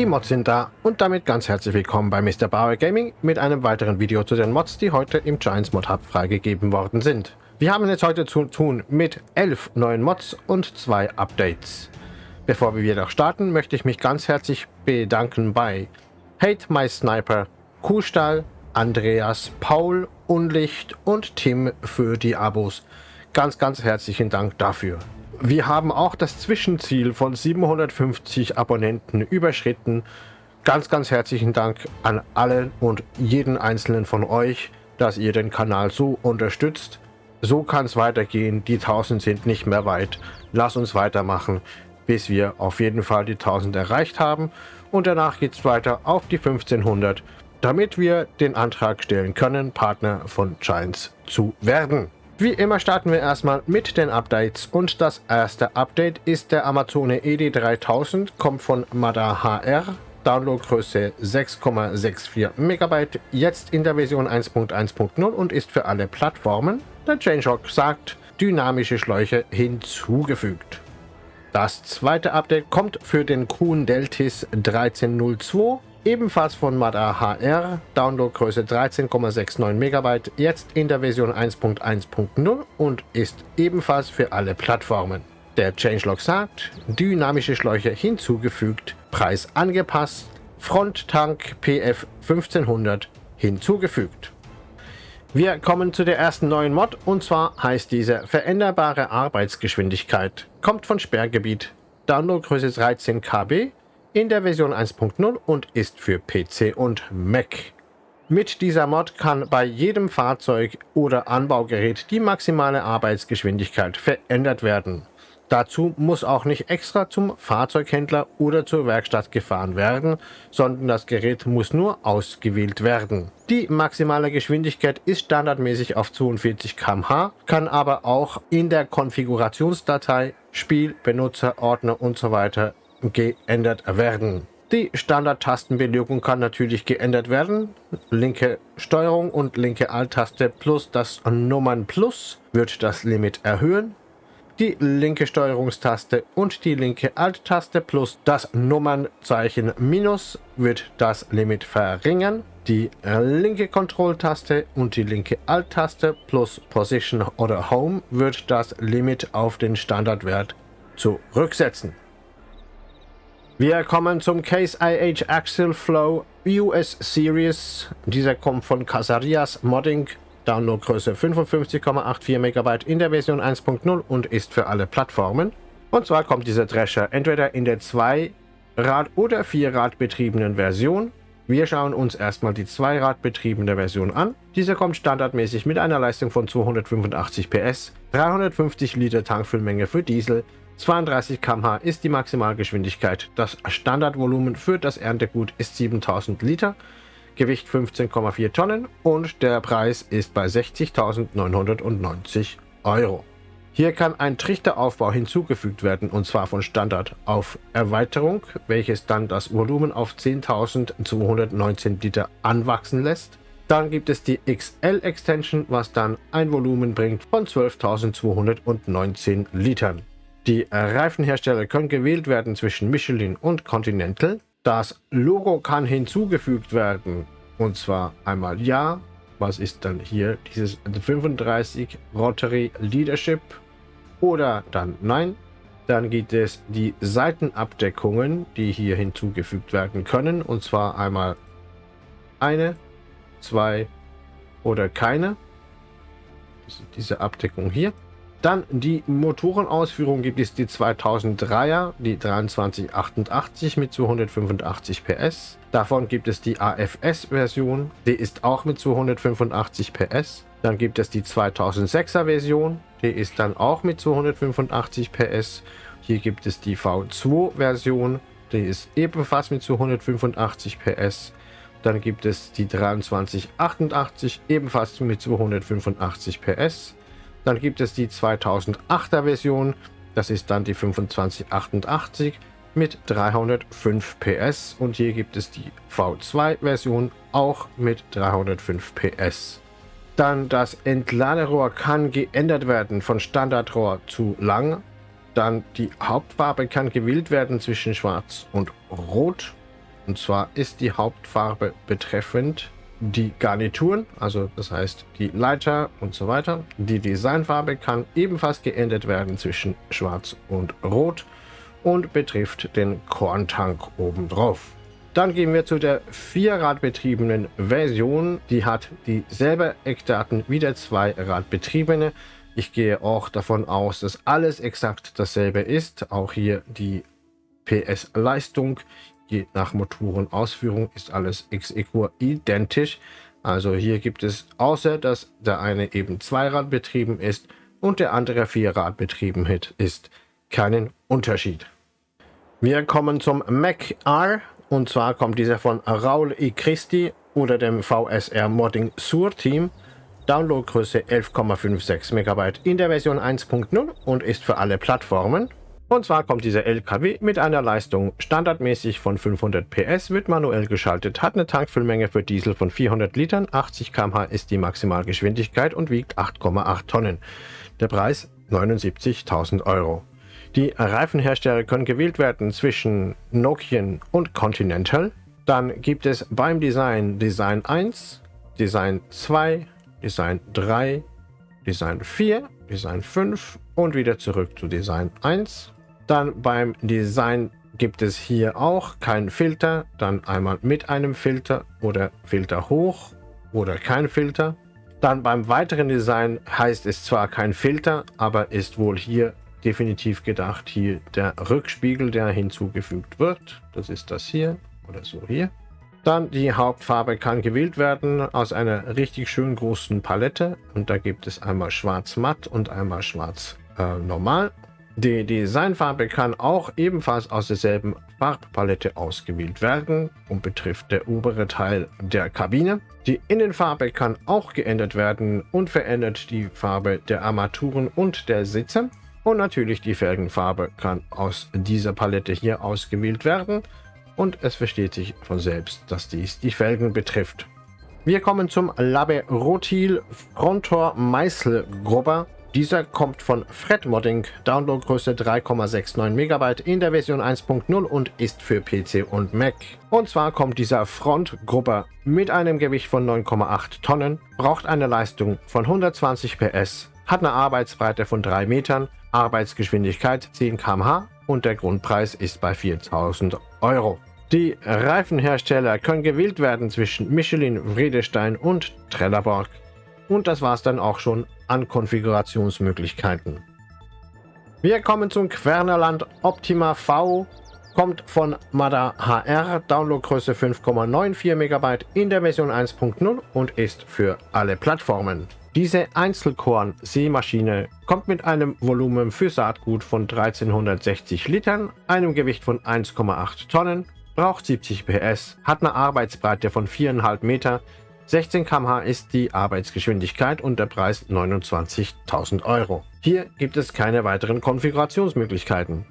Die Mods sind da und damit ganz herzlich willkommen bei Mr. Bauer Gaming mit einem weiteren Video zu den Mods, die heute im Giants Mod Hub freigegeben worden sind. Wir haben es heute zu tun mit 11 neuen Mods und zwei Updates. Bevor wir jedoch starten, möchte ich mich ganz herzlich bedanken bei Hate My Sniper, Kuhstall, Andreas, Paul, Unlicht und Tim für die Abos. Ganz, ganz herzlichen Dank dafür. Wir haben auch das Zwischenziel von 750 Abonnenten überschritten. Ganz, ganz herzlichen Dank an alle und jeden einzelnen von euch, dass ihr den Kanal so unterstützt. So kann es weitergehen. Die 1000 sind nicht mehr weit. Lass uns weitermachen, bis wir auf jeden Fall die 1000 erreicht haben. Und danach geht es weiter auf die 1500, damit wir den Antrag stellen können, Partner von Giants zu werden. Wie immer starten wir erstmal mit den Updates und das erste Update ist der Amazone ED3000, kommt von Mada HR, Downloadgröße 6,64 MB, jetzt in der Version 1.1.0 und ist für alle Plattformen. Der Changelog sagt, dynamische Schläuche hinzugefügt. Das zweite Update kommt für den Kuhn Deltis 1302, ebenfalls von Mada HR, Downloadgröße 13,69 MB, jetzt in der Version 1.1.0 und ist ebenfalls für alle Plattformen. Der Changelog sagt, dynamische Schläuche hinzugefügt, Preis angepasst, Fronttank PF 1500 hinzugefügt. Wir kommen zu der ersten neuen Mod und zwar heißt diese Veränderbare Arbeitsgeschwindigkeit. Kommt von Sperrgebiet, Downloadgröße 13 KB in der Version 1.0 und ist für PC und Mac. Mit dieser Mod kann bei jedem Fahrzeug oder Anbaugerät die maximale Arbeitsgeschwindigkeit verändert werden. Dazu muss auch nicht extra zum Fahrzeughändler oder zur Werkstatt gefahren werden, sondern das Gerät muss nur ausgewählt werden. Die maximale Geschwindigkeit ist standardmäßig auf 42 km/h, kann aber auch in der Konfigurationsdatei Spiel, Benutzer, Ordner usw. So geändert werden. Die Standard-Tastenbelegung kann natürlich geändert werden. Linke Steuerung und linke Alt-Taste plus das Nummern Plus wird das Limit erhöhen die linke Steuerungstaste und die linke Alt-Taste plus das Nummernzeichen Minus wird das Limit verringern. Die linke Kontrolltaste und die linke Alt-Taste plus Position oder Home wird das Limit auf den Standardwert zurücksetzen. Wir kommen zum Case IH Axle Flow US Series. Dieser kommt von Casarias Modding Downloadgröße 55,84 MB in der Version 1.0 und ist für alle Plattformen. Und zwar kommt dieser Drescher entweder in der 2-Rad- oder 4-Rad betriebenen Version. Wir schauen uns erstmal die 2-Rad betriebene Version an. Diese kommt standardmäßig mit einer Leistung von 285 PS, 350 Liter Tankfüllmenge für Diesel, 32 km/h ist die Maximalgeschwindigkeit. Das Standardvolumen für das Erntegut ist 7000 Liter. Gewicht 15,4 Tonnen und der Preis ist bei 60.990 Euro. Hier kann ein Trichteraufbau hinzugefügt werden und zwar von Standard auf Erweiterung, welches dann das Volumen auf 10.219 Liter anwachsen lässt. Dann gibt es die XL Extension, was dann ein Volumen bringt von 12.219 Litern. Die Reifenhersteller können gewählt werden zwischen Michelin und Continental. Das Logo kann hinzugefügt werden. Und zwar einmal ja. Was ist dann hier dieses 35 Rotary Leadership? Oder dann nein. Dann gibt es die Seitenabdeckungen, die hier hinzugefügt werden können. Und zwar einmal eine, zwei oder keine. Diese Abdeckung hier. Dann die Motorenausführung gibt es die 2003er, die 2388 mit 285 PS. Davon gibt es die AFS-Version, die ist auch mit 285 PS. Dann gibt es die 2006er Version, die ist dann auch mit 285 PS. Hier gibt es die V2-Version, die ist ebenfalls mit 285 PS. Dann gibt es die 2388, ebenfalls mit 285 PS. Dann gibt es die 2008er Version, das ist dann die 2588 mit 305 PS und hier gibt es die V2 Version auch mit 305 PS. Dann das Entladerohr kann geändert werden von Standardrohr zu lang. Dann die Hauptfarbe kann gewählt werden zwischen schwarz und rot. Und zwar ist die Hauptfarbe betreffend die Garnituren, also das heißt die Leiter und so weiter. Die Designfarbe kann ebenfalls geändert werden zwischen Schwarz und Rot und betrifft den Korntank obendrauf. Dann gehen wir zu der vierradbetriebenen Version. Die hat dieselbe Eckdaten wie der zweiradbetriebene. Ich gehe auch davon aus, dass alles exakt dasselbe ist. Auch hier die PS-Leistung. Je nach Motorenausführung ist alles ex equo identisch. Also hier gibt es, außer dass der eine eben Zweirad betrieben ist und der andere Vierrad betrieben ist, keinen Unterschied. Wir kommen zum Mac R. Und zwar kommt dieser von Raul E. Christi oder dem VSR Modding Sur Team. Downloadgröße 11,56 MB in der Version 1.0 und ist für alle Plattformen. Und zwar kommt dieser LKW mit einer Leistung standardmäßig von 500 PS, wird manuell geschaltet, hat eine Tankfüllmenge für Diesel von 400 Litern, 80 km/h ist die Maximalgeschwindigkeit und wiegt 8,8 Tonnen. Der Preis 79.000 Euro. Die Reifenhersteller können gewählt werden zwischen Nokian und Continental. Dann gibt es beim Design Design 1, Design 2, Design 3, Design 4, Design 5 und wieder zurück zu Design 1. Dann beim Design gibt es hier auch keinen Filter, dann einmal mit einem Filter oder Filter hoch oder kein Filter. Dann beim weiteren Design heißt es zwar kein Filter, aber ist wohl hier definitiv gedacht, hier der Rückspiegel, der hinzugefügt wird. Das ist das hier oder so hier. Dann die Hauptfarbe kann gewählt werden aus einer richtig schön großen Palette. Und da gibt es einmal schwarz matt und einmal schwarz äh, normal. Die Designfarbe kann auch ebenfalls aus derselben Farbpalette ausgewählt werden und betrifft der obere Teil der Kabine. Die Innenfarbe kann auch geändert werden und verändert die Farbe der Armaturen und der Sitze. Und natürlich die Felgenfarbe kann aus dieser Palette hier ausgewählt werden. Und es versteht sich von selbst, dass dies die Felgen betrifft. Wir kommen zum Labe Rotil Frontor Meißelgrubber. Dieser kommt von Fred Modding, Downloadgröße 3,69 MB in der Version 1.0 und ist für PC und Mac. Und zwar kommt dieser Frontgrupper mit einem Gewicht von 9,8 Tonnen, braucht eine Leistung von 120 PS, hat eine Arbeitsbreite von 3 Metern, Arbeitsgeschwindigkeit 10 km/h und der Grundpreis ist bei 4000 Euro. Die Reifenhersteller können gewählt werden zwischen Michelin, Vredestein und Trelleborg. Und das war es dann auch schon an Konfigurationsmöglichkeiten. Wir kommen zum Quernerland Optima V. Kommt von Mada HR, Downloadgröße 5,94 MB in der Version 1.0 und ist für alle Plattformen. Diese Einzelkorn-Seemaschine kommt mit einem Volumen für Saatgut von 1360 Litern, einem Gewicht von 1,8 Tonnen, braucht 70 PS, hat eine Arbeitsbreite von 4,5 Meter, 16 km/h ist die Arbeitsgeschwindigkeit und der Preis 29.000 Euro. Hier gibt es keine weiteren Konfigurationsmöglichkeiten.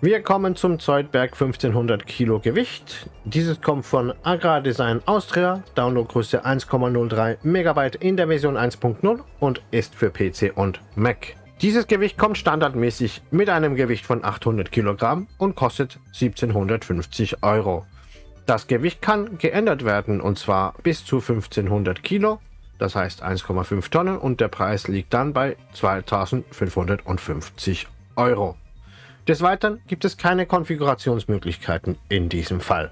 Wir kommen zum Zoidberg 1500 Kilo Gewicht. Dieses kommt von Agrardesign Austria, Downloadgröße 1,03 MB in der Version 1.0 und ist für PC und Mac. Dieses Gewicht kommt standardmäßig mit einem Gewicht von 800 Kilogramm und kostet 1750 Euro. Das Gewicht kann geändert werden und zwar bis zu 1500 Kilo, das heißt 1,5 Tonnen und der Preis liegt dann bei 2550 Euro. Des Weiteren gibt es keine Konfigurationsmöglichkeiten in diesem Fall.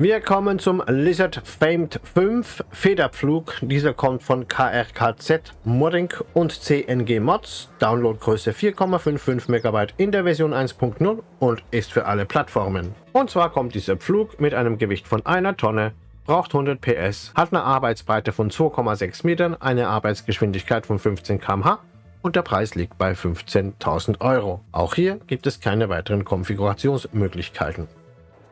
Wir kommen zum Lizard Famed 5 Federpflug. Dieser kommt von KRKZ Modding und CNG Mods. Downloadgröße 4,55 MB in der Version 1.0 und ist für alle Plattformen. Und zwar kommt dieser Pflug mit einem Gewicht von einer Tonne, braucht 100 PS, hat eine Arbeitsbreite von 2,6 Metern, eine Arbeitsgeschwindigkeit von 15 km/h und der Preis liegt bei 15.000 Euro. Auch hier gibt es keine weiteren Konfigurationsmöglichkeiten.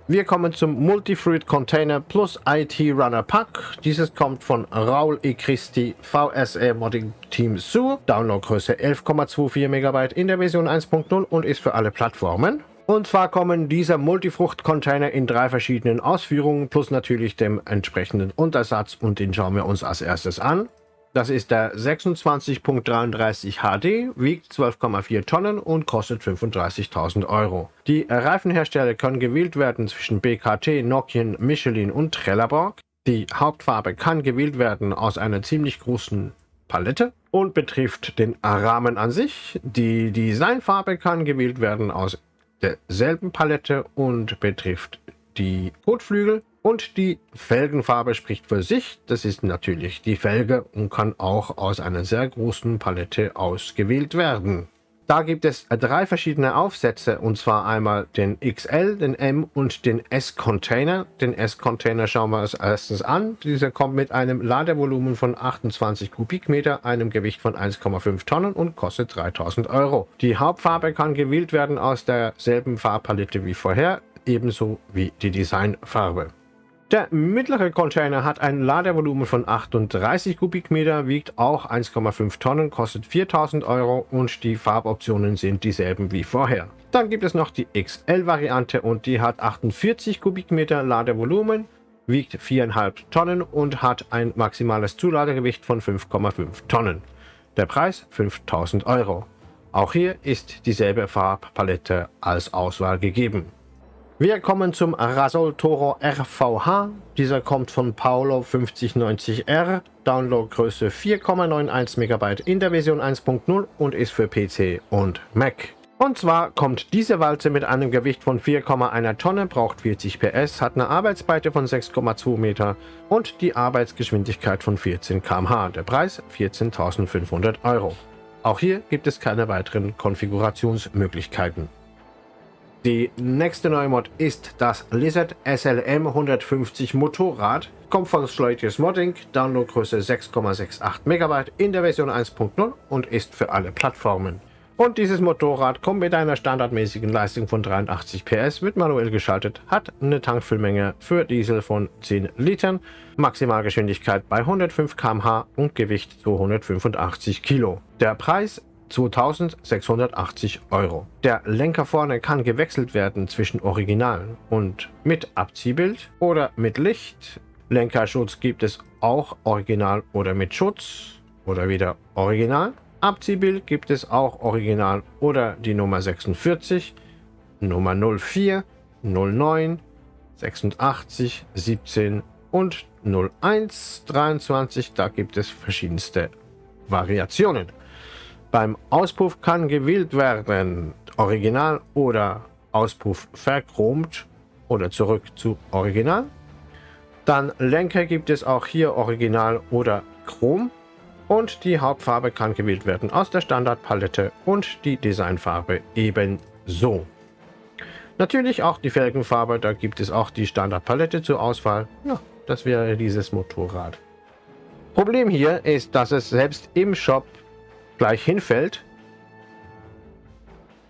Wir kommen zum Multifruit Container Plus IT Runner Pack. Dieses kommt von Raul E. Christi VSE Modding Team Su. Downloadgröße 11,24 MB in der Version 1.0 und ist für alle Plattformen. Und zwar kommen diese Multifrucht-Container in drei verschiedenen Ausführungen plus natürlich dem entsprechenden Untersatz und den schauen wir uns als erstes an. Das ist der 26.33 HD, wiegt 12,4 Tonnen und kostet 35.000 Euro. Die Reifenhersteller können gewählt werden zwischen BKT, Nokian, Michelin und Trelleborg. Die Hauptfarbe kann gewählt werden aus einer ziemlich großen Palette und betrifft den Rahmen an sich. Die Designfarbe kann gewählt werden aus derselben Palette und betrifft die Kotflügel. Und die Felgenfarbe spricht für sich. Das ist natürlich die Felge und kann auch aus einer sehr großen Palette ausgewählt werden. Da gibt es drei verschiedene Aufsätze, und zwar einmal den XL, den M und den S-Container. Den S-Container schauen wir uns erstens an. Dieser kommt mit einem Ladevolumen von 28 Kubikmeter, einem Gewicht von 1,5 Tonnen und kostet 3000 Euro. Die Hauptfarbe kann gewählt werden aus derselben Farbpalette wie vorher, ebenso wie die Designfarbe. Der mittlere Container hat ein Ladevolumen von 38 Kubikmeter, wiegt auch 1,5 Tonnen, kostet 4000 Euro und die Farboptionen sind dieselben wie vorher. Dann gibt es noch die XL-Variante und die hat 48 Kubikmeter Ladevolumen, wiegt 4,5 Tonnen und hat ein maximales Zuladegewicht von 5,5 Tonnen. Der Preis 5000 Euro. Auch hier ist dieselbe Farbpalette als Auswahl gegeben. Wir kommen zum Rasol Toro RVH. Dieser kommt von Paolo 5090R, Downloadgröße 4,91 MB in der Version 1.0 und ist für PC und Mac. Und zwar kommt diese Walze mit einem Gewicht von 4,1 Tonne, braucht 40 PS, hat eine Arbeitsbreite von 6,2 Meter und die Arbeitsgeschwindigkeit von 14 km/h. Der Preis 14.500 Euro. Auch hier gibt es keine weiteren Konfigurationsmöglichkeiten. Die nächste neue Mod ist das Lizard SLM 150 Motorrad. Kommt von Schleutius Modding, Downloadgröße 6,68 MB in der Version 1.0 und ist für alle Plattformen. Und dieses Motorrad kommt mit einer standardmäßigen Leistung von 83 PS, wird manuell geschaltet, hat eine Tankfüllmenge für Diesel von 10 Litern, Maximalgeschwindigkeit bei 105 km/h und Gewicht 285 Kilo. Der Preis 2680 Euro. Der Lenker vorne kann gewechselt werden zwischen Original und mit Abziehbild oder mit Licht. Lenkerschutz gibt es auch Original oder mit Schutz oder wieder Original. Abziehbild gibt es auch Original oder die Nummer 46, Nummer 04, 09, 86, 17 und 01, 23. Da gibt es verschiedenste Variationen. Beim Auspuff kann gewählt werden, Original oder Auspuff verchromt oder zurück zu Original. Dann Lenker gibt es auch hier Original oder Chrom. Und die Hauptfarbe kann gewählt werden aus der Standardpalette und die Designfarbe ebenso. Natürlich auch die Felgenfarbe, da gibt es auch die Standardpalette zur Auswahl. Ja, das wäre dieses Motorrad. Problem hier ist, dass es selbst im Shop gleich hinfällt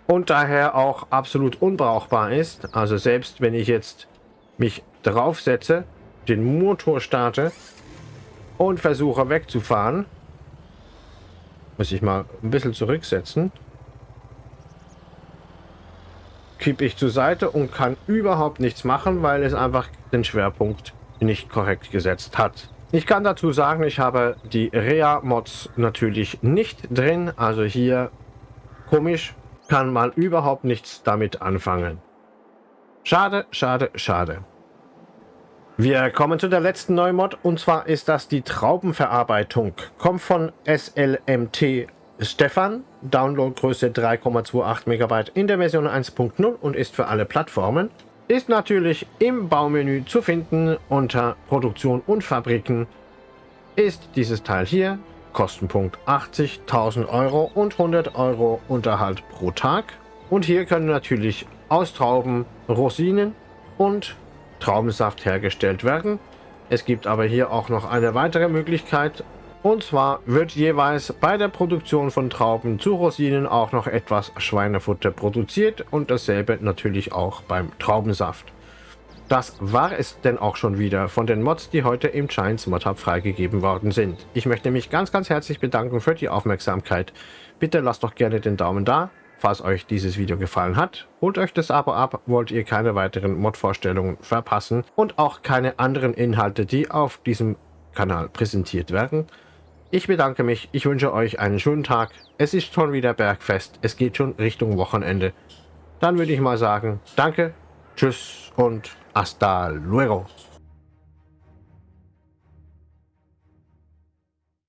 und daher auch absolut unbrauchbar ist. Also selbst wenn ich jetzt mich draufsetze, den Motor starte und versuche wegzufahren, muss ich mal ein bisschen zurücksetzen, kippe ich zur Seite und kann überhaupt nichts machen, weil es einfach den Schwerpunkt nicht korrekt gesetzt hat. Ich kann dazu sagen, ich habe die Rea-Mods natürlich nicht drin. Also hier, komisch, kann man überhaupt nichts damit anfangen. Schade, schade, schade. Wir kommen zu der letzten Neumod und zwar ist das die Traubenverarbeitung. Kommt von SLMT Stefan, Downloadgröße 3,28 MB in der Version 1.0 und ist für alle Plattformen ist natürlich im Baumenü zu finden unter Produktion und Fabriken ist dieses Teil hier Kostenpunkt 80.000 Euro und 100 Euro Unterhalt pro Tag und hier können natürlich aus Trauben Rosinen und Traubensaft hergestellt werden. Es gibt aber hier auch noch eine weitere Möglichkeit und zwar wird jeweils bei der Produktion von Trauben zu Rosinen auch noch etwas Schweinefutter produziert und dasselbe natürlich auch beim Traubensaft. Das war es denn auch schon wieder von den Mods, die heute im Giants Mod Hub freigegeben worden sind. Ich möchte mich ganz ganz herzlich bedanken für die Aufmerksamkeit. Bitte lasst doch gerne den Daumen da, falls euch dieses Video gefallen hat. Holt euch das Abo ab, wollt ihr keine weiteren Mod-Vorstellungen verpassen und auch keine anderen Inhalte, die auf diesem Kanal präsentiert werden. Ich bedanke mich, ich wünsche euch einen schönen Tag. Es ist schon wieder Bergfest, es geht schon Richtung Wochenende. Dann würde ich mal sagen, danke, tschüss und hasta luego.